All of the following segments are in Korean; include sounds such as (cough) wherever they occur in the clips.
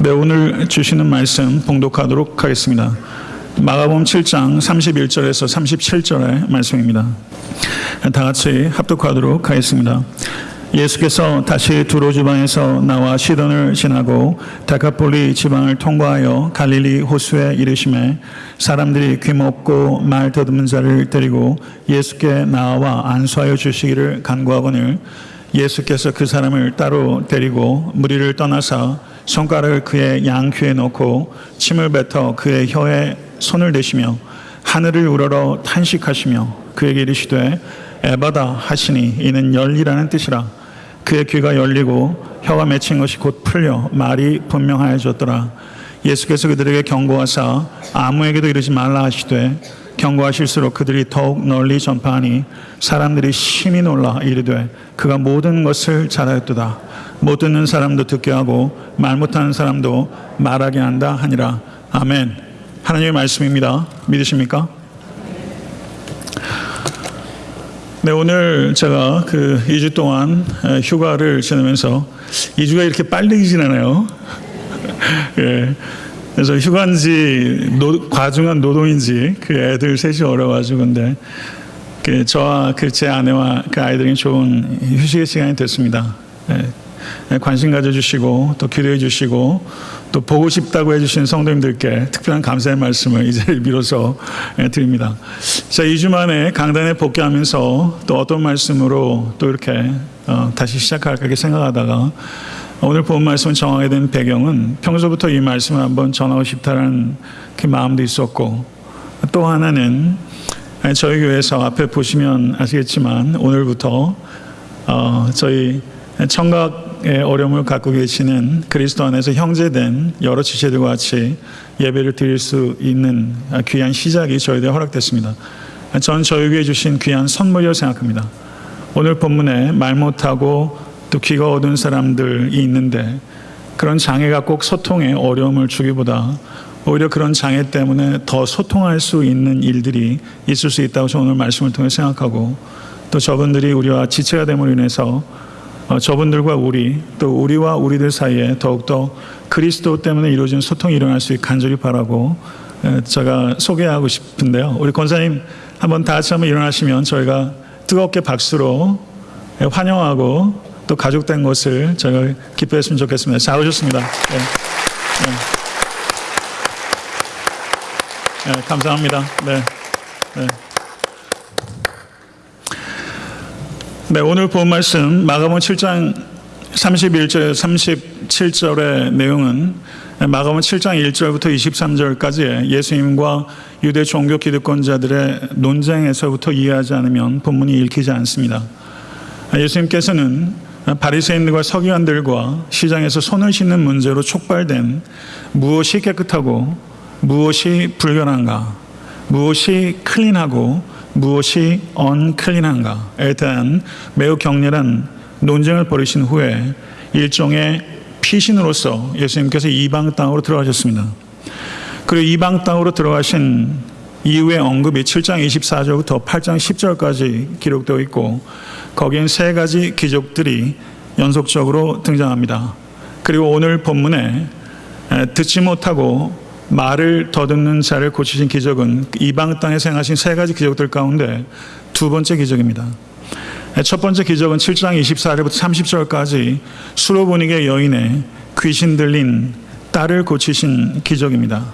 네, 오늘 주시는 말씀 봉독하도록 하겠습니다. 마가복음 7장 31절에서 37절의 말씀입니다. 다 같이 합독하도록 하겠습니다. 예수께서 다시 두로 지방에서 나와 시돈을 지나고 다카폴리 지방을 통과하여 갈릴리 호수에 이르심에 사람들이 귀먹고 말 더듬는 자를 데리고 예수께 나와 안수하여 주시기를 간구하거늘 예수께서 그 사람을 따로 데리고 무리를 떠나사 손가락을 그의 양귀에 넣고 침을 뱉어 그의 혀에 손을 대시며 하늘을 우러러 탄식하시며 그에게 이르시되 에바다 하시니 이는 열리라는 뜻이라. 그의 귀가 열리고 혀가 맺힌 것이 곧 풀려 말이 분명하여졌더라. 예수께서 그들에게 경고하사 아무에게도 이르지 말라 하시되 경고하실수록 그들이 더욱 널리 전파하니 사람들이 심히 놀라 이르되 그가 모든 것을 잘하였도다 못 듣는 사람도 듣게 하고 말 못하는 사람도 말하게 한다 하니라 아멘 하나님의 말씀입니다 믿으십니까? 네 오늘 제가 그 2주 동안 휴가를 지내면서 2주가 이렇게 빨리 지나네요 (laughs) 예. 그래서 휴가인지 노, 과중한 노동인지 그 애들 셋이 어려가지고 근데 그 저와 그 제 아내와 그 아이들이 좋은 휴식의 시간이 됐습니다. 네. 관심 가져주시고 또 기도해 주시고 또 보고 싶다고 해주신 성도님들께 특별한 감사의 말씀을 이 자리를 빌어서 드립니다. 자, 2주 만에 강단에 복귀하면서 또 어떤 말씀으로 또 이렇게 어, 다시 시작할까 이렇게 생각하다가 오늘 본 말씀을 정하게 된 배경은 평소부터 이 말씀을 한번 전하고 싶다는 그 마음도 있었고 또 하나는 저희 교회에서 앞에 보시면 아시겠지만 오늘부터 어 저희 청각 의 어려움을 갖고 계시는 그리스도 안에서 형제된 여러 지체들과 같이 예배를 드릴 수 있는 귀한 시작이 저희들에 허락됐습니다. 전 저희에게 주신 귀한 선물이라고 생각합니다. 오늘 본문에 말 못하고 또 귀가 어두운 사람들이 있는데 그런 장애가 꼭 소통에 어려움을 주기보다 오히려 그런 장애 때문에 더 소통할 수 있는 일들이 있을 수 있다고 저는 오늘 말씀을 통해 생각하고 또 저분들이 우리와 지체가 됨으로 인해서 어, 저분들과 우리 또 우리와 우리들 사이에 더욱더 그리스도 때문에 이루어진 소통이 일어날 수 있게 간절히 바라고 제가 소개하고 싶은데요. 우리 권사님 한번 다 같이 한번 일어나시면 저희가 뜨겁게 박수로 환영하고 또 가족된 것을 저희가 기뻐했으면 좋겠습니다. 잘 오셨습니다. 네. 네. 네, 감사합니다. 네. 네. 네, 오늘 본 말씀 마가복음 7장 31절 37절의 내용은 마가복음 7장 1절부터 23절까지의 예수님과 유대 종교 기득권자들의 논쟁에서부터 이해하지 않으면 본문이 읽히지 않습니다. 예수님께서는 바리새인들과 서기관들과 시장에서 손을 씻는 문제로 촉발된 무엇이 깨끗하고 무엇이 불결한가, 무엇이 클린하고 무엇이 언클린한가에 대한 매우 격렬한 논쟁을 벌이신 후에 일종의 피신으로서 예수님께서 이방 땅으로 들어가셨습니다. 그리고 이방 땅으로 들어가신 이후의 언급이 7장 24절부터 8장 10절까지 기록되어 있고 거기엔 세 가지 기적들이 연속적으로 등장합니다. 그리고 오늘 본문에 듣지 못하고 말을 더듬는 자를 고치신 기적은 이방 땅에 생하신 세 가지 기적들 가운데 두 번째 기적입니다. 첫 번째 기적은 7장 24절부터 30절까지 수로보니게 여인의 귀신 들린 딸을 고치신 기적입니다.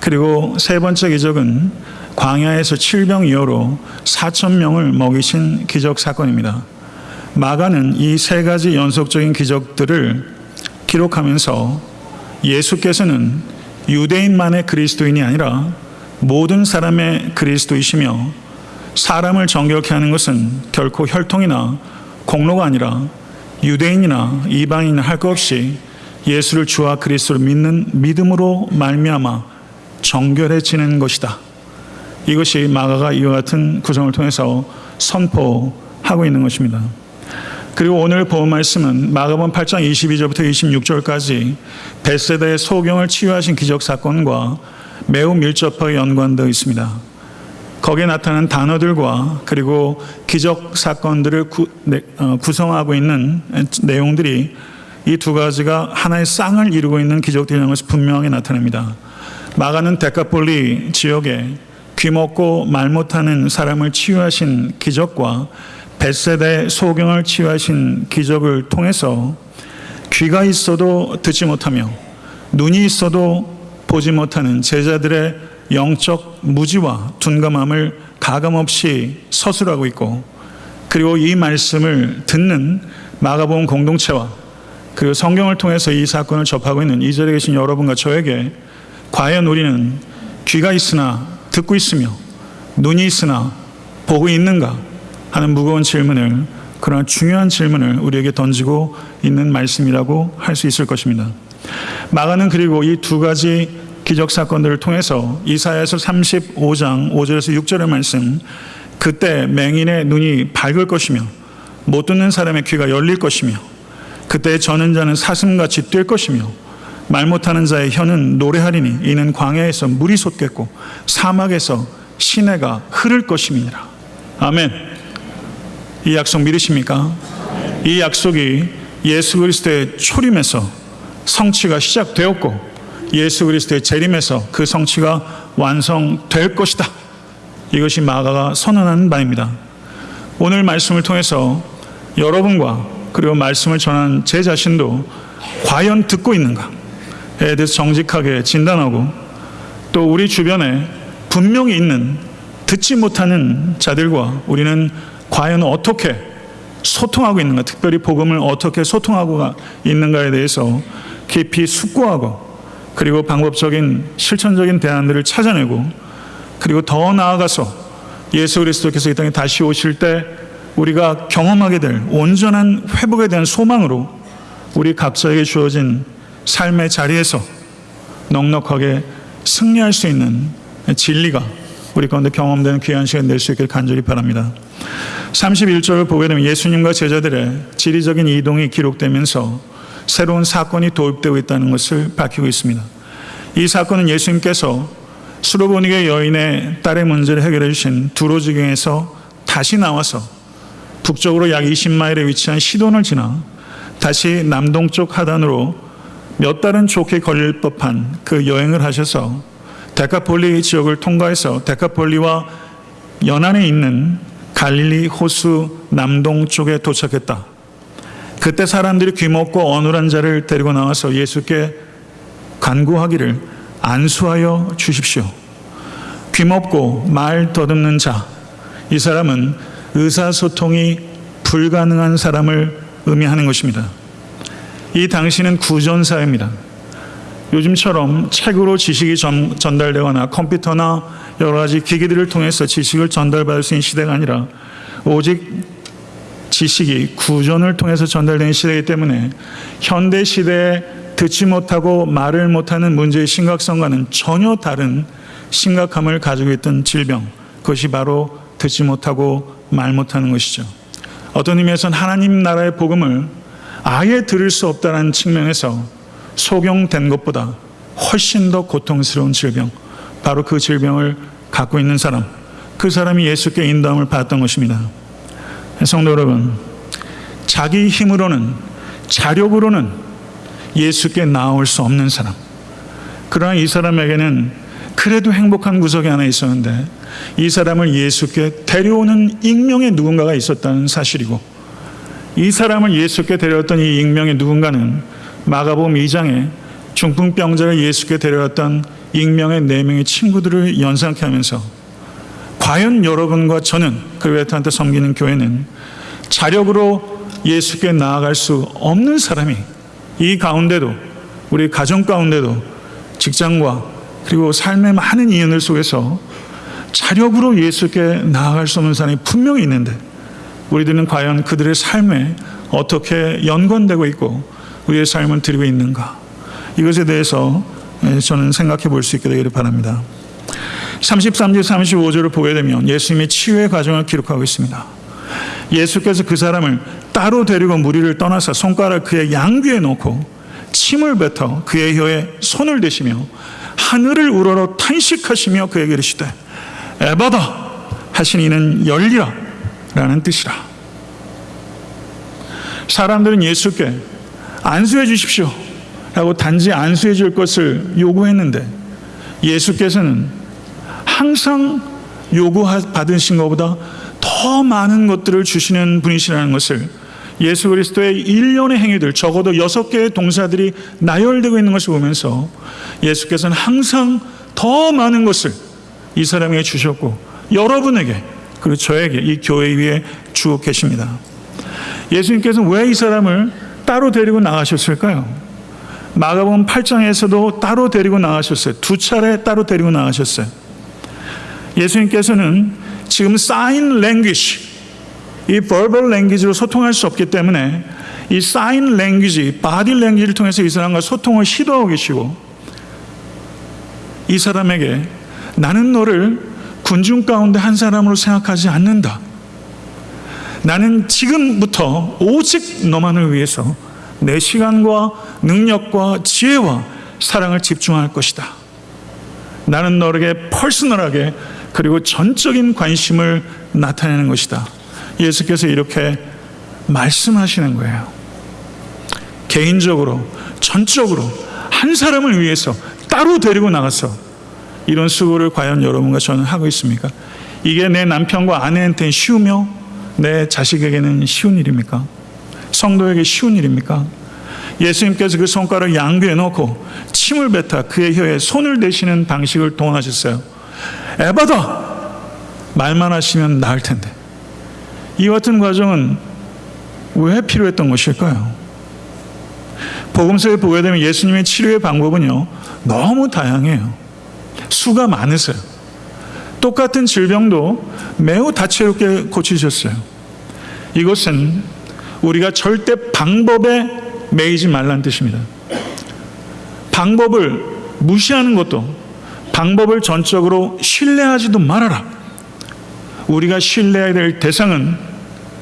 그리고 세 번째 기적은 광야에서 7병 이후로 4천 명을 먹이신 기적 사건입니다. 마가는 이 세 가지 연속적인 기적들을 기록하면서 예수께서는 유대인만의 그리스도인이 아니라 모든 사람의 그리스도이시며 사람을 정결케 하는 것은 결코 혈통이나 공로가 아니라 유대인이나 이방인이나 할 것 없이 예수를 주와 그리스도를 믿는 믿음으로 말미암아 정결해지는 것이다. 이것이 마가가 이와 같은 구성을 통해서 선포하고 있는 것입니다. 그리고 오늘 본 말씀은 마가복음 8장 22절부터 26절까지 베세다의 소경을 치유하신 기적 사건과 매우 밀접하게 연관되어 있습니다. 거기에 나타난 단어들과 그리고 기적 사건들을 구, 네, 어, 구성하고 있는 내용들이 이 두 가지가 하나의 쌍을 이루고 있는 기적들이라는 것이 분명히 나타납니다. 마가는 데카폴리 지역에 귀 먹고 말 못하는 사람을 치유하신 기적과 벳세대 소경을 치유하신 기적을 통해서 귀가 있어도 듣지 못하며 눈이 있어도 보지 못하는 제자들의 영적 무지와 둔감함을 가감없이 서술하고 있고 그리고 이 말씀을 듣는 마가복음 공동체와 그리고 성경을 통해서 이 사건을 접하고 있는 이 자리에 계신 여러분과 저에게 과연 우리는 귀가 있으나 듣고 있으며 눈이 있으나 보고 있는가 하는 무거운 질문을 그러나 중요한 질문을 우리에게 던지고 있는 말씀이라고 할 수 있을 것입니다. 마가는 그리고 이 두 가지 기적 사건들을 통해서 이사야서 35장 5절에서 6절의 말씀 그때 맹인의 눈이 밝을 것이며 못 듣는 사람의 귀가 열릴 것이며 그때 저는 자는 사슴같이 뛸 것이며 말 못하는 자의 혀는 노래하리니 이는 광야에서 물이 솟겠고 사막에서 시내가 흐를 것임이니라. 아멘. 이 약속 믿으십니까? 이 약속이 예수 그리스도의 초림에서 성취가 시작되었고 예수 그리스도의 재림에서 그 성취가 완성될 것이다. 이것이 마가가 선언하는 바입니다. 오늘 말씀을 통해서 여러분과 그리고 말씀을 전한 제 자신도 과연 듣고 있는가에 대해서 정직하게 진단하고 또 우리 주변에 분명히 있는 듣지 못하는 자들과 우리는 과연 어떻게 소통하고 있는가, 특별히 복음을 어떻게 소통하고 있는가에 대해서 깊이 숙고하고 그리고 방법적인 실천적인 대안들을 찾아내고 그리고 더 나아가서 예수 그리스도께서 이 땅에 다시 오실 때 우리가 경험하게 될 온전한 회복에 대한 소망으로 우리 각자에게 주어진 삶의 자리에서 넉넉하게 승리할 수 있는 진리가 우리 가운데 경험되는 귀한 시간 낼 수 있길 간절히 바랍니다. 31절을 보게 되면 예수님과 제자들의 지리적인 이동이 기록되면서 새로운 사건이 도입되고 있다는 것을 밝히고 있습니다. 이 사건은 예수님께서 수로보니게 여인의 딸의 문제를 해결해 주신 두로지경에서 다시 나와서 북쪽으로 약 20마일에 위치한 시돈을 지나 다시 남동쪽 하단으로 몇 달은 좋게 걸릴 법한 그 여행을 하셔서 데카폴리 지역을 통과해서 데카폴리와 연안에 있는 갈릴리 호수 남동쪽에 도착했다. 그때 사람들이 귀먹고 어눌한 자를 데리고 나와서 예수께 간구하기를 안수하여 주십시오. 귀먹고 말 더듬는 자, 이 사람은 의사소통이 불가능한 사람을 의미하는 것입니다. 이 당시는 구전사입니다. 요즘처럼 책으로 지식이 전, 전달되거나 컴퓨터나 여러 가지 기기들을 통해서 지식을 전달받을 수 있는 시대가 아니라 오직 지식이 구전을 통해서 전달되는 시대이기 때문에 현대 시대에 듣지 못하고 말을 못하는 문제의 심각성과는 전혀 다른 심각함을 가지고 있던 질병, 그것이 바로 듣지 못하고 말 못하는 것이죠. 어떤 의미에서는 하나님 나라의 복음을 아예 들을 수 없다는 측면에서 소경된 것보다 훨씬 더 고통스러운 질병, 바로 그 질병을 갖고 있는 사람, 그 사람이 예수께 인도함을 받았던 것입니다. 성도 여러분, 자기 힘으로는, 자력으로는 예수께 나올 수 없는 사람. 그러나 이 사람에게는 그래도 행복한 구석이 하나 있었는데 이 사람을 예수께 데려오는 익명의 누군가가 있었다는 사실이고 이 사람을 예수께 데려왔던 이 익명의 누군가는 마가복음 2장에 중풍병자를 예수께 데려왔던 익명의 네 명의 친구들을 연상케 하면서 과연 여러분과 저는 그베트한테 섬기는 교회는 자력으로 예수께 나아갈 수 없는 사람이 이 가운데도 우리 가정 가운데도 직장과 그리고 삶의 많은 이연을 속에서 자력으로 예수께 나아갈 수 없는 사람이 분명히 있는데 우리들은 과연 그들의 삶에 어떻게 연관되고 있고 우리의 삶을 드리고 있는가 이것에 대해서 저는 생각해 볼 수 있게 되기를 바랍니다. 33절 35절을 보게 되면 예수님의 치유의 과정을 기록하고 있습니다. 예수께서 그 사람을 따로 데리고 무리를 떠나서 손가락 그의 양귀에 놓고 침을 뱉어 그의 혀에 손을 대시며 하늘을 우러러 탄식하시며 그에게 이르시되 에바다 하신 이는 열리라 라는 뜻이라 사람들은 예수께 안수해 주십시오. 라고 단지 안수해 줄 것을 요구했는데 예수께서는 항상 요구받으신 것보다 더 많은 것들을 주시는 분이시라는 것을 예수 그리스도의 일련의 행위들, 적어도 여섯 개의 동사들이 나열되고 있는 것을 보면서 예수께서는 항상 더 많은 것을 이 사람에게 주셨고 여러분에게 그리고 저에게 이 교회 위에 주고 계십니다. 예수님께서 왜이 사람을 따로 데리고 나가셨을까요? 마가복음 8장에서도 따로 데리고 나가셨어요. 두 차례 따로 데리고 나가셨어요. 예수님께서는 지금 사인 랭귀지 이 verbal language로 소통할 수 없기 때문에 이 sign language, body language를 통해서 이 사람과 소통을 시도하고 계시고 이 사람에게 나는 너를 군중 가운데 한 사람으로 생각하지 않는다. 나는 지금부터 오직 너만을 위해서 내 시간과 능력과 지혜와 사랑을 집중할 것이다. 나는 너에게 personal하게 그리고 전적인 관심을 나타내는 것이다. 예수께서 이렇게 말씀하시는 거예요. 개인적으로, 전적으로 한 사람을 위해서 따로 데리고 나가서 이런 수고를 과연 여러분과 저는 하고 있습니까? 이게 내 남편과 아내한테는 쉬우며 내 자식에게는 쉬운 일입니까? 성도에게 쉬운 일입니까? 예수님께서 그 손가락 양귀에 놓고 침을 뱉어 그의 혀에 손을 대시는 방식을 동원하셨어요. 에바다! 말만 하시면 나을 텐데. 이 같은 과정은 왜 필요했던 것일까요? 복음서에 보게 되면 예수님의 치료의 방법은요, 너무 다양해요. 수가 많으세요. 똑같은 질병도 매우 다채롭게 고치셨어요. 이것은 우리가 절대 방법에 매이지 말라는 뜻입니다. 방법을 무시하는 것도 방법을 전적으로 신뢰하지도 말아라. 우리가 신뢰해야 될 대상은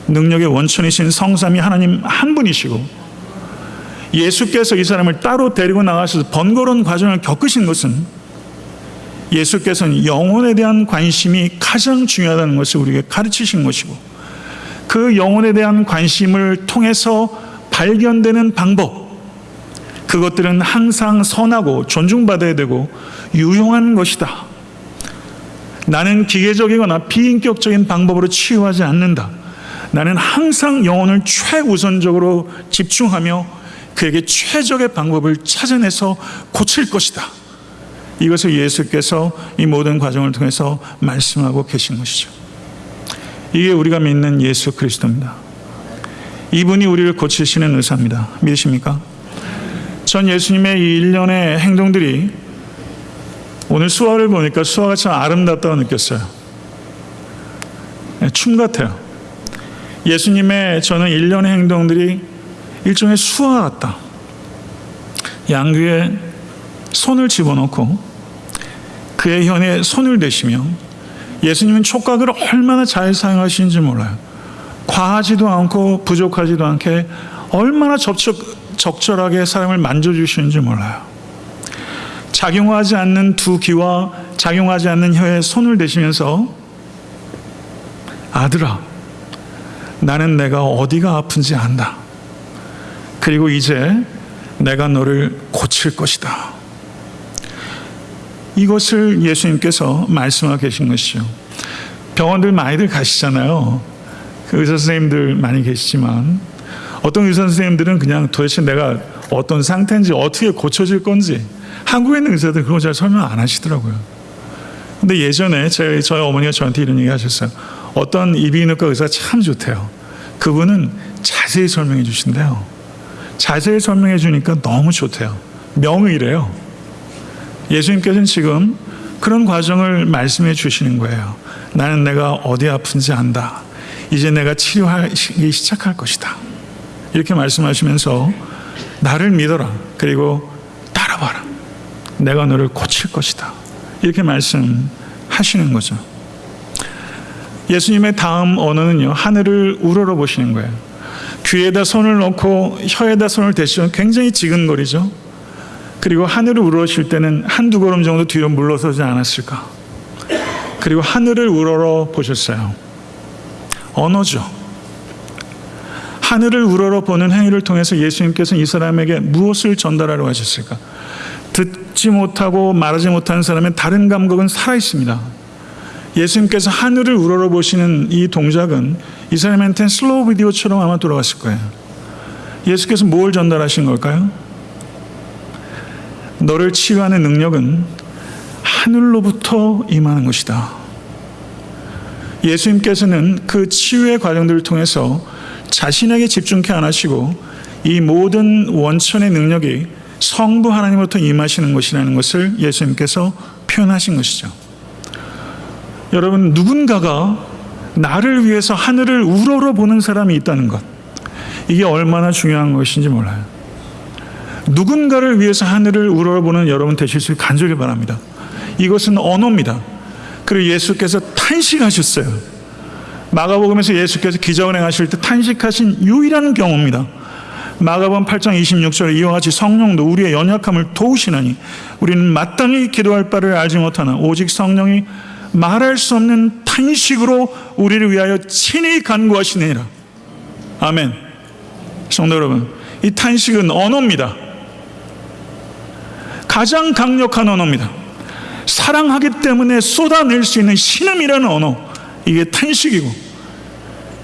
능력의 원천이신 성삼이 하나님 한 분이시고 예수께서 이 사람을 따로 데리고 나가셔서 번거로운 과정을 겪으신 것은 예수께서는 영혼에 대한 관심이 가장 중요하다는 것을 우리에게 가르치신 것이고 그 영혼에 대한 관심을 통해서 발견되는 방법 그것들은 항상 선하고 존중받아야 되고 유용한 것이다. 나는 기계적이거나 비인격적인 방법으로 치유하지 않는다. 나는 항상 영혼을 최우선적으로 집중하며 그에게 최적의 방법을 찾아내서 고칠 것이다. 이것을 예수께서 이 모든 과정을 통해서 말씀하고 계신 것이죠. 이게 우리가 믿는 예수 그리스도입니다. 이분이 우리를 고치시는 의사입니다. 믿으십니까? 전 예수님의 이 일련의 행동들이 오늘 수화를 보니까 수화가 참 아름답다고 느꼈어요. 네, 춤 같아요. 예수님의 저는 일련의 행동들이 일종의 수화 같다. 양귀에 손을 집어넣고 그의 혀에 손을 대시며 예수님은 촉각을 얼마나 잘 사용하시는지 몰라요. 과하지도 않고 부족하지도 않게 얼마나 접촉, 적절하게 사람을 만져주시는지 몰라요. 작용하지 않는 두 귀와 작용하지 않는 혀에 손을 대시면서 아들아, 나는 내가 어디가 아픈지 안다. 그리고 이제 내가 너를 고칠 것이다. 이것을 예수님께서 말씀하고 계신 것이죠. 병원들 많이들 가시잖아요. 그 의사 선생님들 많이 계시지만 어떤 의사 선생님들은 그냥 도대체 내가 어떤 상태인지 어떻게 고쳐질 건지 한국에 있는 의사들 그런 잘 설명 안 하시더라고요. 근데 예전에 제, 저희 어머니가 저한테 이런 얘기 하셨어요. 어떤 이비인후과 의사 참 좋대요. 그분은 자세히 설명해 주신대요. 자세히 설명해 주니까 너무 좋대요. 명의래요. 예수님께서는 지금 그런 과정을 말씀해 주시는 거예요. 나는 내가 어디 아픈지 안다. 이제 내가 치료하기 시작할 것이다. 이렇게 말씀하시면서 나를 믿어라. 그리고 따라봐라. 내가 너를 고칠 것이다. 이렇게 말씀하시는 거죠. 예수님의 다음 언어는요, 하늘을 우러러 보시는 거예요. 귀에다 손을 넣고 혀에다 손을 대시면 굉장히 지근거리죠. 그리고 하늘을 우러러실 때는 한두 걸음 정도 뒤로 물러서지 않았을까. 그리고 하늘을 우러러 보셨어요. 언어죠. 하늘을 우러러 보는 행위를 통해서 예수님께서 이 사람에게 무엇을 전달하려고 하셨을까? 듣지 못하고 말하지 못하는 사람의 다른 감각은 살아 있습니다. 예수님께서 하늘을 우러러 보시는 이 동작은 이 사람한테는 슬로우 비디오처럼 아마 돌아갔을 거예요. 예수께서 뭘 전달하신 걸까요? 너를 치유하는 능력은 하늘로부터 임하는 것이다. 예수님께서는 그 치유의 과정들을 통해서 자신에게 집중케 안 하시고 이 모든 원천의 능력이 성부 하나님으로부터 임하시는 것이라는 것을 예수님께서 표현하신 것이죠. 여러분, 누군가가 나를 위해서 하늘을 우러러 보는 사람이 있다는 것. 이게 얼마나 중요한 것인지 몰라요. 누군가를 위해서 하늘을 우러러보는 여러분 되실 수 간절히 바랍니다. 이것은 언어입니다. 그리고 예수께서 탄식하셨어요. 마가복음에서 예수께서 기자운행 하실 때 탄식하신 유일한 경우입니다. 마가복음 8장 26절에 이와 같이 성령도 우리의 연약함을 도우시나니 우리는 마땅히 기도할 바를 알지 못하나 오직 성령이 말할 수 없는 탄식으로 우리를 위하여 친히 간구하시느니라. 아멘. 성도 여러분, 이 탄식은 언어입니다. 가장 강력한 언어입니다. 사랑하기 때문에 쏟아낼 수 있는 신음이라는 언어. 이게 탄식이고.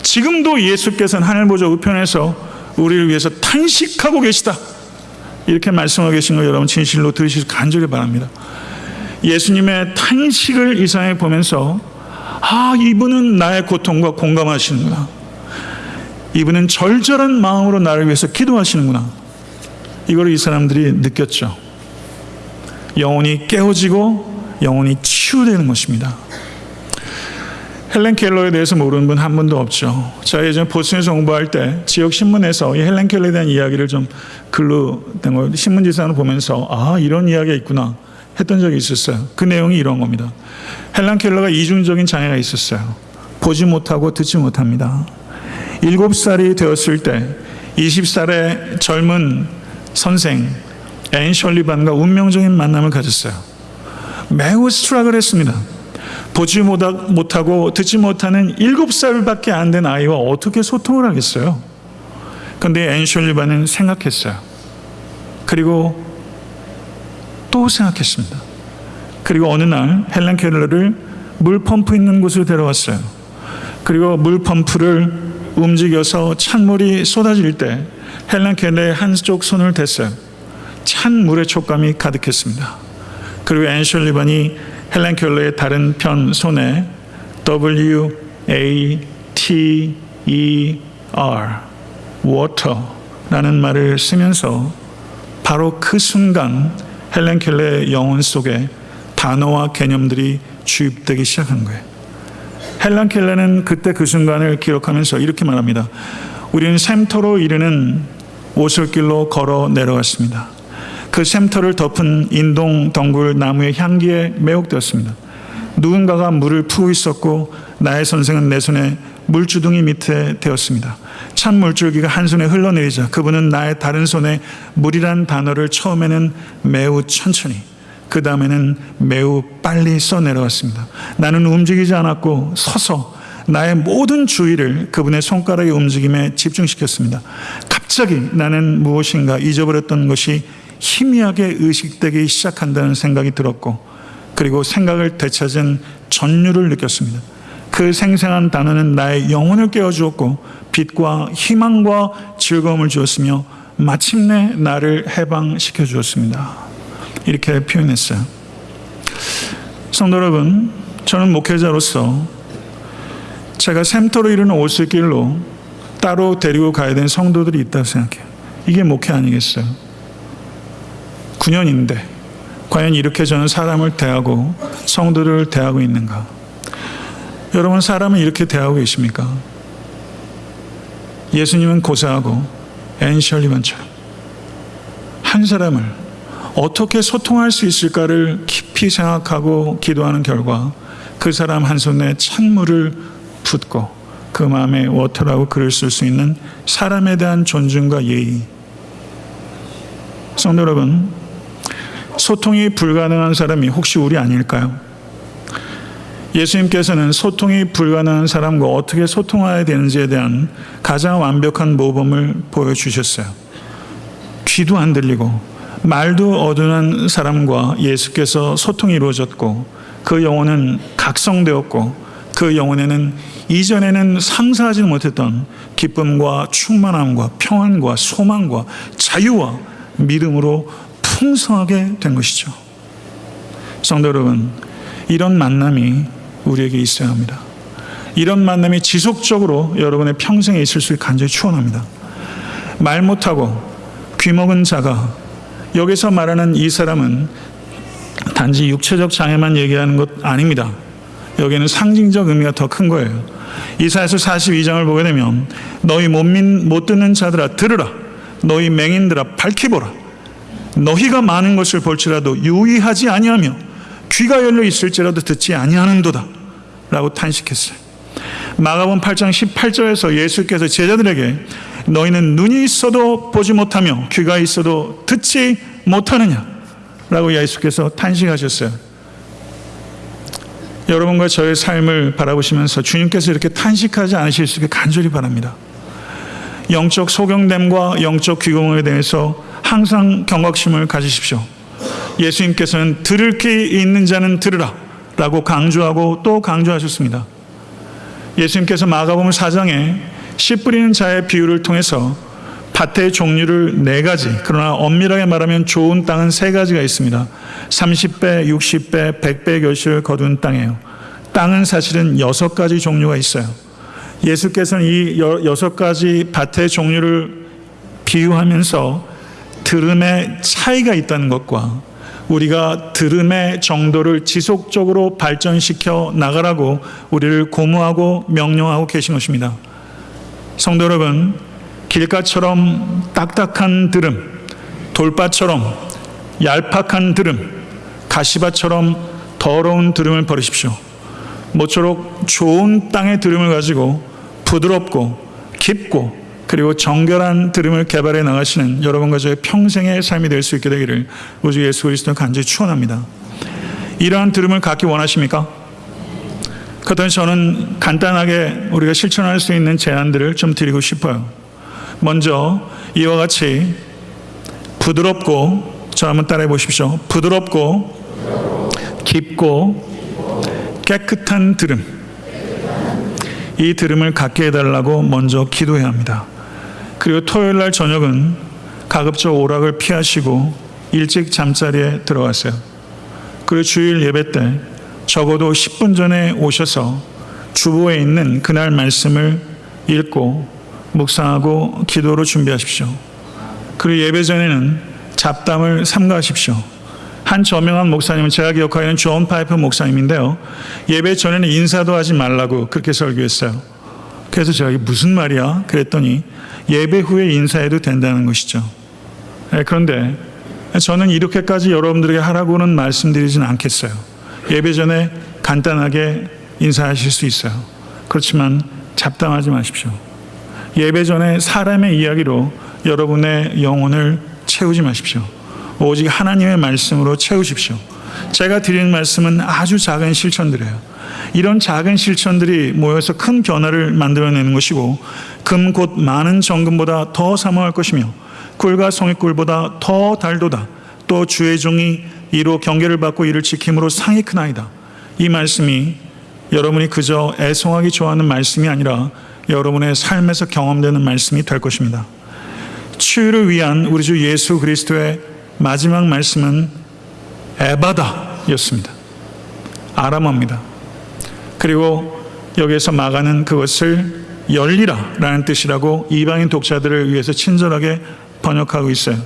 지금도 예수께서는 하늘 보좌 우편에서 우리를 위해서 탄식하고 계시다. 이렇게 말씀하고 계신 거 여러분 진실로 들으시길 간절히 바랍니다. 예수님의 탄식을 이상에 보면서 아 이분은 나의 고통과 공감하시는구나. 이분은 절절한 마음으로 나를 위해서 기도하시는구나. 이걸 이 사람들이 느꼈죠. 영혼이 깨어지고 영혼이 치유되는 것입니다. 헬렌 켈러에 대해서 모르는 분 한 분도 없죠. 제가 예전에 보스턴에서 공부할 때 지역 신문에서 이 헬렌 켈러에 대한 이야기를 좀 글로 된 거, 신문 지상을 보면서 아, 이런 이야기가 있구나 했던 적이 있었어요. 그 내용이 이런 겁니다. 헬렌 켈러가 이중적인 장애가 있었어요. 보지 못하고 듣지 못합니다. 7살이 되었을 때 20살의 젊은 선생 앤 셜리반과 운명적인 만남을 가졌어요. 매우 struggle을 했습니다. 보지 못하고 듣지 못하는 7살밖에 안 된 아이와 어떻게 소통을 하겠어요? 그런데 앤 셜리반은 생각했어요. 그리고 또 생각했습니다. 그리고 어느 날 헬렌 켈러를 물 펌프 있는 곳으로 데려왔어요. 그리고 물 펌프를 움직여서 찬물이 쏟아질 때 헬렌 켈러의 한쪽 손을 댔어요. 찬 물의 촉감이 가득했습니다. 그리고 앤 셜리반이 헬렌 켈러의 다른 편 손에 W A T E R water라는 말을 쓰면서 바로 그 순간 헬렌 켈러의 영혼 속에 단어와 개념들이 주입되기 시작한 거예요. 헬렌 켈러는 그때 그 순간을 기록하면서 이렇게 말합니다. 우리는 샘터로 이르는 오솔길로 걸어 내려갔습니다. 그 샘터를 덮은 인동 덩굴 나무의 향기에 매혹되었습니다. 누군가가 물을 푸고 있었고 나의 선생은 내 손에 물주둥이 밑에 되었습니다. 찬 물줄기가 한 손에 흘러내리자 그분은 나의 다른 손에 물이란 단어를 처음에는 매우 천천히 그 다음에는 매우 빨리 써내려왔습니다. 나는 움직이지 않았고 서서 나의 모든 주의를 그분의 손가락의 움직임에 집중시켰습니다. 갑자기 나는 무엇인가 잊어버렸던 것이 희미하게 의식되기 시작한다는 생각이 들었고 그리고 생각을 되찾은 전율을 느꼈습니다. 그 생생한 단어는 나의 영혼을 깨워주었고 빛과 희망과 즐거움을 주었으며 마침내 나를 해방시켜 주었습니다. 이렇게 표현했어요. 성도 여러분, 저는 목회자로서 제가 샘터로 이르는 오슬길로 따로 데리고 가야 되는 성도들이 있다고 생각해요. 이게 목회 아니겠어요? 9년인데 과연 이렇게 저는 사람을 대하고 성도를 대하고 있는가? 여러분 사람을 이렇게 대하고 계십니까? 예수님은 고사하고 앤 셜리반처럼 한 사람을 어떻게 소통할 수 있을까를 깊이 생각하고 기도하는 결과 그 사람 한 손에 찬물을 붓고 그 마음에 water라고 글을 쓸 수 있는 사람에 대한 존중과 예의. 성도 여러분, 소통이 불가능한 사람이 혹시 우리 아닐까요? 예수님께서는 소통이 불가능한 사람과 어떻게 소통해야 되는지에 대한 가장 완벽한 모범을 보여주셨어요. 귀도 안 들리고 말도 어둔한 사람과 예수께서 소통이 이루어졌고 그 영혼은 각성되었고 그 영혼에는 이전에는 상상하지 못했던 기쁨과 충만함과 평안과 소망과 자유와 믿음으로 풍성하게 된 것이죠. 성도 여러분, 이런 만남이 우리에게 있어야 합니다. 이런 만남이 지속적으로 여러분의 평생에 있을 수 간절히 축원합니다. 말 못하고 귀먹은 자가 여기서 말하는 이 사람은 단지 육체적 장애만 얘기하는 것 아닙니다. 여기는 상징적 의미가 더 큰 거예요. 이사에서 42장을 보게 되면 너희 못, 믿, 못 듣는 자들아 들으라 너희 맹인들아 밝히 보라 너희가 많은 것을 볼지라도 유의하지 아니하며 귀가 열려 있을지라도 듣지 아니하는도다 라고 탄식했어요. 마가본 8장 18절에서 예수께서 제자들에게 너희는 눈이 있어도 보지 못하며 귀가 있어도 듣지 못하느냐 라고 예수께서 탄식하셨어요. 여러분과 저의 삶을 바라보시면서 주님께서 이렇게 탄식하지 않으실 수 있게 간절히 바랍니다. 영적 소경됨과 영적 귀공에 대해서 항상 경각심을 가지십시오. 예수님께서는 들을 귀 있는 자는 들으라 라고 강조하고 또 강조하셨습니다. 예수님께서 마가복음 4장에 씨 뿌리는 자의 비유를 통해서 밭의 종류를 네 가지, 그러나 엄밀하게 말하면 좋은 땅은 세 가지가 있습니다. 30배, 60배, 100배 결실을 거둔 땅이에요. 땅은 사실은 여섯 가지 종류가 있어요. 예수께서는 이 여섯 가지 밭의 종류를 비유하면서 들음의 차이가 있다는 것과 우리가 들음의 정도를 지속적으로 발전시켜 나가라고 우리를 고무하고 명령하고 계신 것입니다. 성도 여러분, 길가처럼 딱딱한 들음, 돌바처럼 얄팍한 들음, 가시밭처럼 더러운 들음을 버리십시오. 모쪼록 좋은 땅의 들음을 가지고 부드럽고 깊고 그리고 정결한 들음을 개발해 나가시는 여러분과 저의 평생의 삶이 될 수 있게 되기를 우주 예수 그리스도 간절히 축원합니다. 이러한 들음을 갖기 원하십니까? 그렇다면 저는 간단하게 우리가 실천할 수 있는 제안들을 좀 드리고 싶어요. 먼저 이와 같이 부드럽고 저 한번 따라해 보십시오. 부드럽고 깊고 깨끗한 들음. 이 들음을 갖게 해달라고 먼저 기도해야 합니다. 그리고 토요일 날 저녁은 가급적 오락을 피하시고 일찍 잠자리에 들어가세요. 그리고 주일 예배 때 적어도 10분 전에 오셔서 주보에 있는 그날 말씀을 읽고 묵상하고 기도로 준비하십시오. 그리고 예배 전에는 잡담을 삼가하십시오. 한 저명한 목사님은 제가 기억하기에는 존 파이퍼 목사님인데요. 예배 전에는 인사도 하지 말라고 그렇게 설교했어요. 그래서 제가 이게 무슨 말이야? 그랬더니 예배 후에 인사해도 된다는 것이죠. 네, 그런데 저는 이렇게까지 여러분들에게 하라고는 말씀드리진 않겠어요. 예배 전에 간단하게 인사하실 수 있어요. 그렇지만 잡담하지 마십시오. 예배 전에 사람의 이야기로 여러분의 영혼을 채우지 마십시오. 오직 하나님의 말씀으로 채우십시오. 제가 드리는 말씀은 아주 작은 실천들이에요. 이런 작은 실천들이 모여서 큰 변화를 만들어내는 것이고 금 곧 많은 정금보다 더 사모할 것이며 꿀과 송이꿀보다 더 달도다. 또 주의 종이 이로 경계를 받고 이를 지킴으로 상이 크나이다. 이 말씀이 여러분이 그저 애송하기 좋아하는 말씀이 아니라 여러분의 삶에서 경험되는 말씀이 될 것입니다. 치유를 위한 우리 주 예수 그리스도의 마지막 말씀은 에바다였습니다. 아람어입니다. 그리고 여기에서 마가는 그것을 열리라 라는 뜻이라고 이방인 독자들을 위해서 친절하게 번역하고 있어요.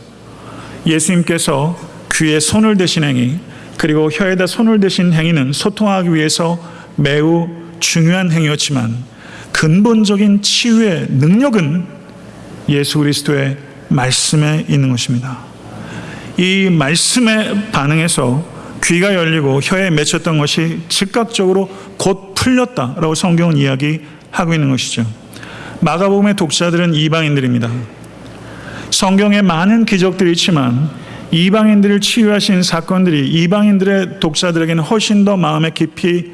예수님께서 귀에 손을 대신 행위 그리고 혀에다 손을 대신 행위는 소통하기 위해서 매우 중요한 행위였지만 근본적인 치유의 능력은 예수 그리스도의 말씀에 있는 것입니다. 이 말씀에 반응해서 귀가 열리고 혀에 맺혔던 것이 즉각적으로 곧 풀렸다라고 성경은 이야기하고 있는 것이죠. 마가복음의 독자들은 이방인들입니다. 성경에 많은 기적들이 있지만 이방인들을 치유하신 사건들이 이방인들의 독자들에게는 훨씬 더 마음에 깊이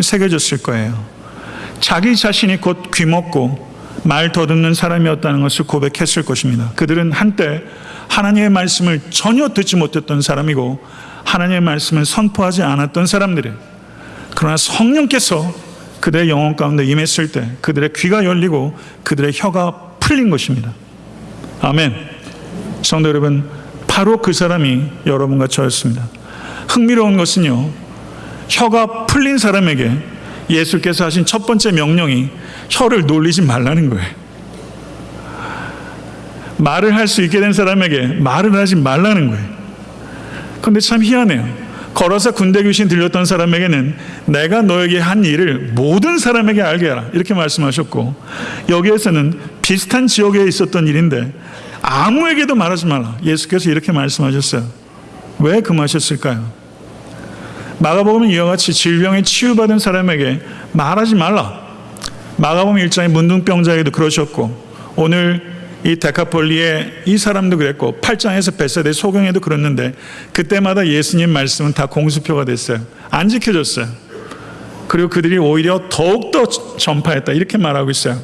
새겨졌을 거예요. 자기 자신이 곧 귀먹고 말 더듬는 사람이었다는 것을 고백했을 것입니다. 그들은 한때 하나님의 말씀을 전혀 듣지 못했던 사람이고 하나님의 말씀을 선포하지 않았던 사람들이 그러나 성령께서 그들의 영혼 가운데 임했을 때 그들의 귀가 열리고 그들의 혀가 풀린 것입니다. 아멘. 성도 여러분, 바로 그 사람이 여러분과 저였습니다. 흥미로운 것은요, 혀가 풀린 사람에게 예수께서 하신 첫 번째 명령이 혀를 놀리지 말라는 거예요. 말을 할 수 있게 된 사람에게 말을 하지 말라는 거예요. 근데 참 희한해요. 걸어서 군대 귀신 들렸던 사람에게는 내가 너에게 한 일을 모든 사람에게 알게 하라. 이렇게 말씀하셨고, 여기에서는 비슷한 지역에 있었던 일인데, 아무에게도 말하지 말라. 예수께서 이렇게 말씀하셨어요. 왜 금하셨을까요? 마가복음은 이와 같이 질병에 치유받은 사람에게 말하지 말라. 마가복음 1장의 문둥병자에게도 그러셨고, 오늘 이 데카폴리의 이 사람도 그랬고 8장에서 베세대 소경에도 그랬는데 그때마다 예수님 말씀은 다 공수표가 됐어요. 안 지켜졌어요. 그리고 그들이 오히려 더욱더 전파했다 이렇게 말하고 있어요.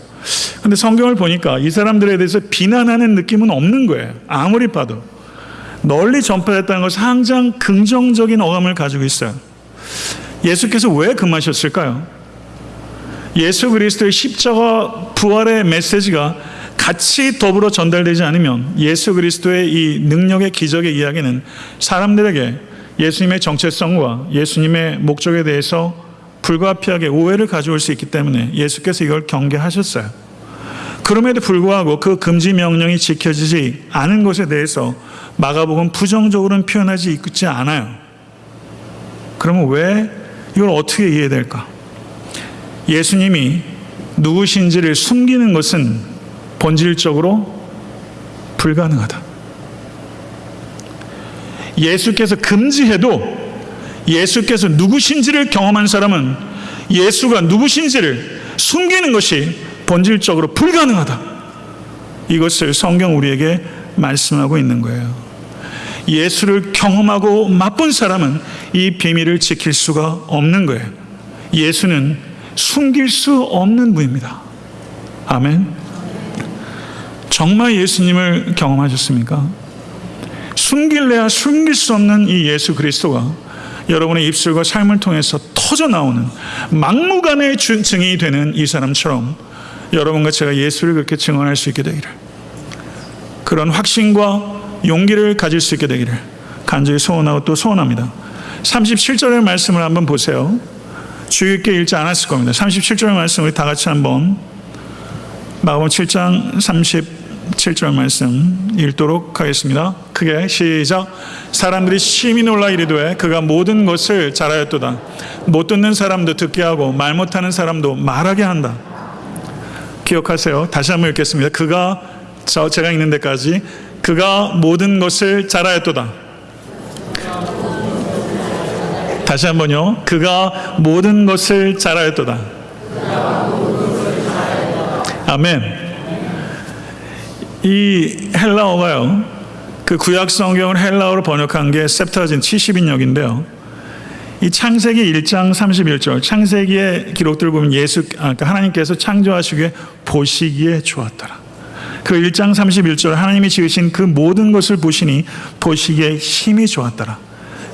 근데 성경을 보니까 이 사람들에 대해서 비난하는 느낌은 없는 거예요. 아무리 봐도. 널리 전파했다는 것은 항상 긍정적인 어감을 가지고 있어요. 예수께서 왜 금하셨을까요? 예수 그리스도의 십자가 부활의 메시지가 같이 더불어 전달되지 않으면 예수 그리스도의 이 능력의 기적의 이야기는 사람들에게 예수님의 정체성과 예수님의 목적에 대해서 불가피하게 오해를 가져올 수 있기 때문에 예수께서 이걸 경계하셨어요. 그럼에도 불구하고 그 금지 명령이 지켜지지 않은 것에 대해서 마가복음 부정적으로는 표현하지 있지 않아요. 그러면 왜 이걸 어떻게 이해될까? 예수님이 누구신지를 숨기는 것은 본질적으로 불가능하다. 예수께서 금지해도 예수께서 누구신지를 경험한 사람은 예수가 누구신지를 숨기는 것이 본질적으로 불가능하다. 이것을 성경 우리에게 말씀하고 있는 거예요. 예수를 경험하고 맛본 사람은 이 비밀을 지킬 수가 없는 거예요. 예수는 숨길 수 없는 분입니다. 아멘. 정말 예수님을 경험하셨습니까? 숨길래야 숨길 수 없는 이 예수 그리스도가 여러분의 입술과 삶을 통해서 터져 나오는 막무가내 증인이 되는 이 사람처럼 여러분과 제가 예수를 그렇게 증언할 수 있게 되기를 그런 확신과 용기를 가질 수 있게 되기를 간절히 소원하고 또 소원합니다. 37절의 말씀을 한번 보세요. 주의 깊게 읽지 않았을 겁니다. 37절의 말씀 우리 다 같이 한번 마가복 7장 30 7절 말씀 읽도록 하겠습니다. 크게 시작. 사람들이 심히 놀라 이르되 그가 모든 것을 잘하였도다. 못 듣는 사람도 듣게 하고 말 못하는 사람도 말하게 한다. 기억하세요. 다시 한번 읽겠습니다. 그가 저 제가 읽는 데까지 그가 모든 것을 잘하였도다. 다시 한번요. 그가 모든 것을 잘하였도다. 아멘. 이 헬라어가요. 그 구약 성경을 헬라어로 번역한 게 septuagint 70인역인데요. 이 창세기 1장 31절 창세기의 기록들을 보면 예수 아, 그러니까 하나님께서 창조하시기에 보시기에 좋았더라. 그 1장 31절 하나님이 지으신 그 모든 것을 보시니 보시기에 힘이 좋았더라.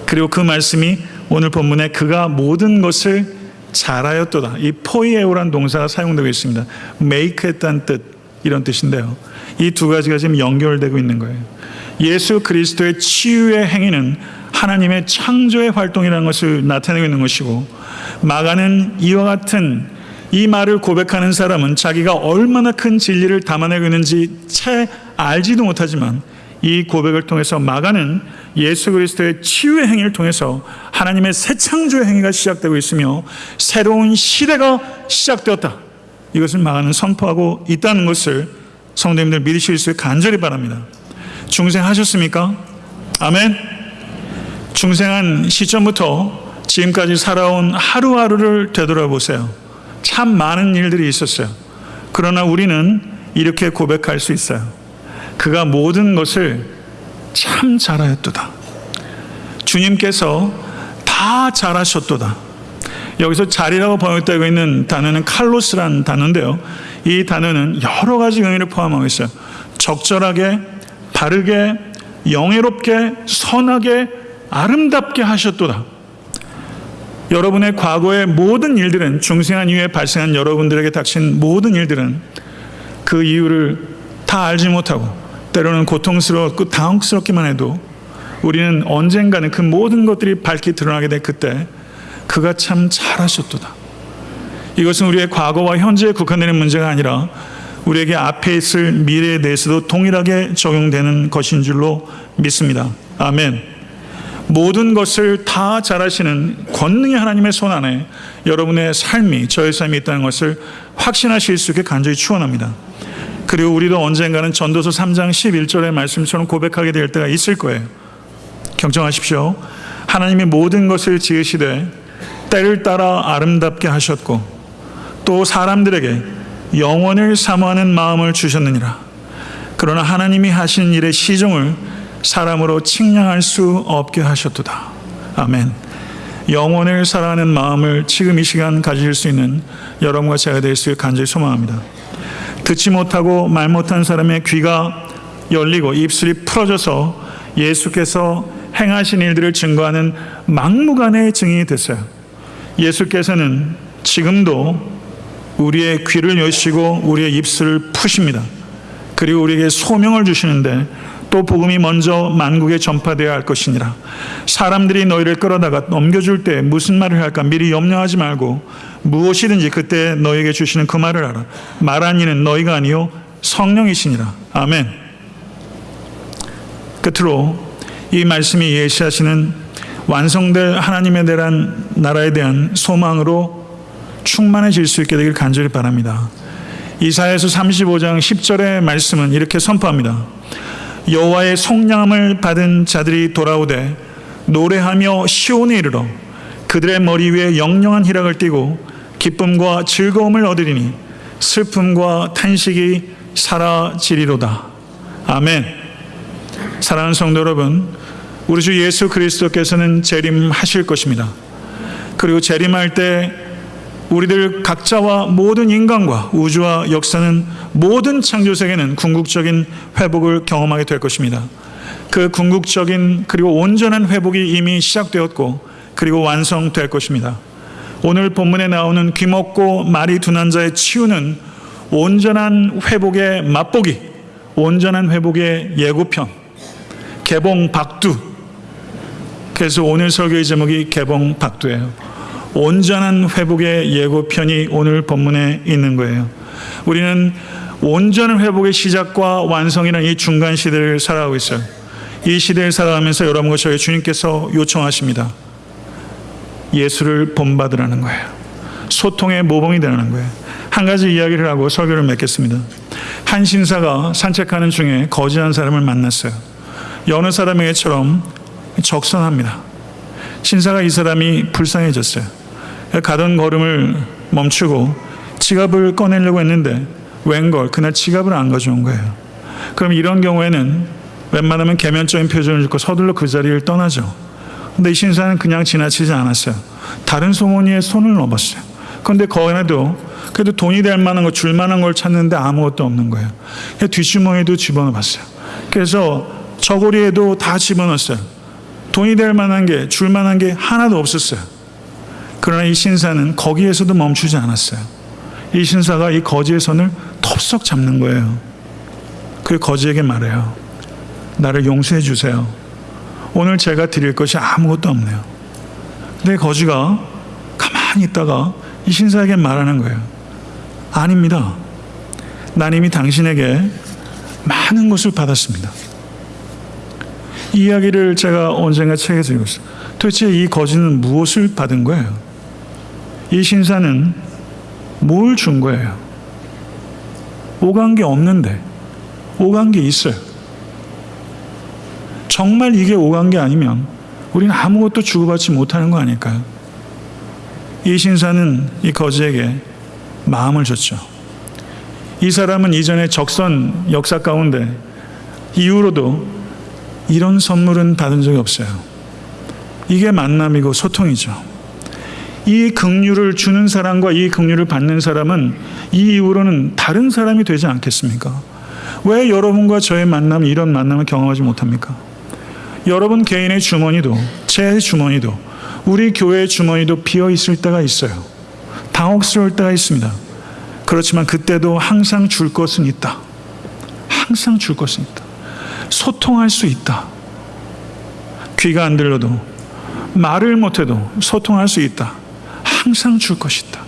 그리고 그 말씀이 오늘 본문에 그가 모든 것을 잘하였도다. 이 포이에오란 동사가 사용되고 있습니다. make 했다는 뜻 이런 뜻인데요. 이 두 가지가 지금 연결되고 있는 거예요. 예수 그리스도의 치유의 행위는 하나님의 창조의 활동이라는 것을 나타내고 있는 것이고 마가는 이와 같은 이 말을 고백하는 사람은 자기가 얼마나 큰 진리를 담아내고 있는지 채 알지도 못하지만 이 고백을 통해서 마가는 예수 그리스도의 치유의 행위를 통해서 하나님의 새 창조의 행위가 시작되고 있으며 새로운 시대가 시작되었다. 이것을 마가는 선포하고 있다는 것을 성도님들 믿으실 수 간절히 바랍니다. 중생하셨습니까? 아멘. 중생한 시점부터 지금까지 살아온 하루하루를 되돌아보세요. 참 많은 일들이 있었어요. 그러나 우리는 이렇게 고백할 수 있어요. 그가 모든 것을 참 잘하였도다. 주님께서 다 잘하셨도다. 여기서 자리라고 번역되고 있는 단어는 칼로스라는 단어인데요. 이 단어는 여러 가지 의미를 포함하고 있어요. 적절하게, 바르게, 영예롭게, 선하게, 아름답게 하셨도다. 여러분의 과거의 모든 일들은 중생한 이후에 발생한 여러분들에게 닥친 모든 일들은 그 이유를 다 알지 못하고 때로는 고통스럽고 당혹스럽기만 해도 우리는 언젠가는 그 모든 것들이 밝히 드러나게 될 그때 그가 참 잘하셨도다. 이것은 우리의 과거와 현재에 국한되는 문제가 아니라 우리에게 앞에 있을 미래에 대해서도 동일하게 적용되는 것인 줄로 믿습니다. 아멘. 모든 것을 다 잘하시는 권능의 하나님의 손 안에 여러분의 삶이 저의 삶이 있다는 것을 확신하실 수 있게 간절히 축원합니다. 그리고 우리도 언젠가는 전도서 3장 11절의 말씀처럼 고백하게 될 때가 있을 거예요. 경청하십시오. 하나님이 모든 것을 지으시되 때를 따라 아름답게 하셨고 또 사람들에게 영원을 사모하는 마음을 주셨느니라. 그러나 하나님이 하신 일의 시종을 사람으로 측량할 수 없게 하셨도다. 아멘. 영혼을 사랑하는 마음을 지금 이 시간 가질 수 있는 여러분과 제가 될 수 있게 간절히 소망합니다. 듣지 못하고 말 못한 사람의 귀가 열리고 입술이 풀어져서 예수께서 행하신 일들을 증거하는 막무가내의 증인이 됐어요. 예수께서는 지금도 우리의 귀를 여시고 우리의 입술을 푸십니다. 그리고 우리에게 소명을 주시는데 또 복음이 먼저 만국에 전파되어야 할 것이니라. 사람들이 너희를 끌어다가 넘겨줄 때 무슨 말을 할까 미리 염려하지 말고 무엇이든지 그때 너에게 주시는 그 말을 알아. 말한 이는 너희가 아니요 성령이시니라. 아멘. 끝으로 이 말씀이 예시하시는 완성될 하나님에 대한 나라에 대한 소망으로 충만해질 수 있게 되길 간절히 바랍니다. 이사야서 35장 10절의 말씀은 이렇게 선포합니다. 여호와의 속량함을 받은 자들이 돌아오되 노래하며 시온에 이르러 그들의 머리 위에 영영한 희락을 띠고 기쁨과 즐거움을 얻으리니 슬픔과 탄식이 사라지리로다. 아멘. 사랑하는 성도 여러분, 우리 주 예수 그리스도께서는 재림하실 것입니다. 그리고 재림할 때 우리들 각자와 모든 인간과 우주와 역사는 모든 창조 세계는 궁극적인 회복을 경험하게 될 것입니다. 그 궁극적인 그리고 온전한 회복이 이미 시작되었고 그리고 완성될 것입니다. 오늘 본문에 나오는 귀먹고 말이 둔한 자의 치유는 온전한 회복의 맛보기, 온전한 회복의 예고편, 개봉 박두. 그래서 오늘 설교의 제목이 개봉 박두예요. 온전한 회복의 예고편이 오늘 본문에 있는 거예요. 우리는 온전한 회복의 시작과 완성이라는 이 중간 시대를 살아가고 있어요. 이 시대를 살아가면서 여러분과 저희 주님께서 요청하십니다. 예수를 본받으라는 거예요. 소통의 모범이 되라는 거예요. 한 가지 이야기를 하고 설교를 맺겠습니다. 한 신사가 산책하는 중에 거지한 사람을 만났어요. 여느 사람에게처럼 적선합니다. 신사가 이 사람이 불쌍해졌어요. 가던 걸음을 멈추고 지갑을 꺼내려고 했는데 웬걸 그날 지갑을 안 가져온 거예요. 그럼 이런 경우에는 웬만하면 개면적인 표정을 짓고 서둘러 그 자리를 떠나죠. 근데 이 신사는 그냥 지나치지 않았어요. 다른 소문이에 손을 넣었어요. 그런데 거기에도 그래도 돈이 될 만한 거, 줄 만한 걸 찾는데 아무것도 없는 거예요. 뒷주머니에도 집어넣어 봤어요. 그래서 저고리에도 다 집어넣었어요. 돈이 될 만한 게, 줄 만한 게 하나도 없었어요. 그러나 이 신사는 거기에서도 멈추지 않았어요. 이 신사가 이 거지의 손을 톱썩 잡는 거예요. 그 거지에게 말해요. 나를 용서해 주세요. 오늘 제가 드릴 것이 아무것도 없네요. 근데 거지가 가만히 있다가 이 신사에게 말하는 거예요. 아닙니다. 난 이미 당신에게 많은 것을 받았습니다. 이 이야기를 제가 언젠가 책에서 읽었어요. 도대체 이 거지는 무엇을 받은 거예요? 이 신사는 뭘 준 거예요? 오간 게 없는데 오간 게 있어요. 정말 이게 오간 게 아니면 우리는 아무것도 주고받지 못하는 거 아닐까요? 이 신사는 이 거지에게 마음을 줬죠. 이 사람은 이전에 적선 역사 가운데 이후로도 이런 선물은 받은 적이 없어요. 이게 만남이고 소통이죠. 이 긍휼을 주는 사람과 이 긍휼을 받는 사람은 이 이후로는 다른 사람이 되지 않겠습니까? 왜 여러분과 저의 만남 이런 만남을 경험하지 못합니까? 여러분 개인의 주머니도 제 주머니도 우리 교회의 주머니도 비어 있을 때가 있어요. 당혹스러울 때가 있습니다. 그렇지만 그때도 항상 줄 것은 있다. 항상 줄 것은 있다. 소통할 수 있다. 귀가 안 들려도 말을 못해도 소통할 수 있다. 항상 줄 것이다.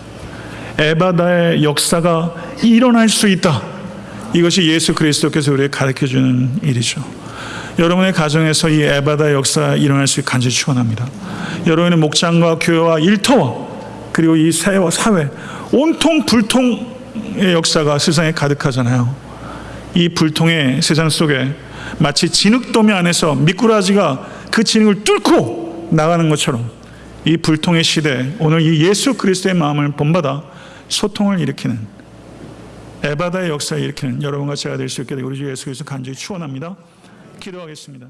에바다의 역사가 일어날 수 있다. 이것이 예수 그리스도께서 우리에게 가르쳐 주는 일이죠. 여러분의 가정에서 이 에바다 역사가 일어날 수 있게 간절히 축원합니다. 여러분의 목장과 교회와 일터와 그리고 이 사회 온통 불통의 역사가 세상에 가득하잖아요. 이 불통의 세상 속에 마치 진흙더미 안에서 미꾸라지가 그 진흙을 뚫고 나가는 것처럼 이 불통의 시대 오늘 이 예수 그리스도의 마음을 본받아 소통을 일으키는 에바다의 역사를 일으키는 여러분과 제가 될 수 있게 되고 우리 주 예수 그리스도 간절히 축원합니다. 기도하겠습니다.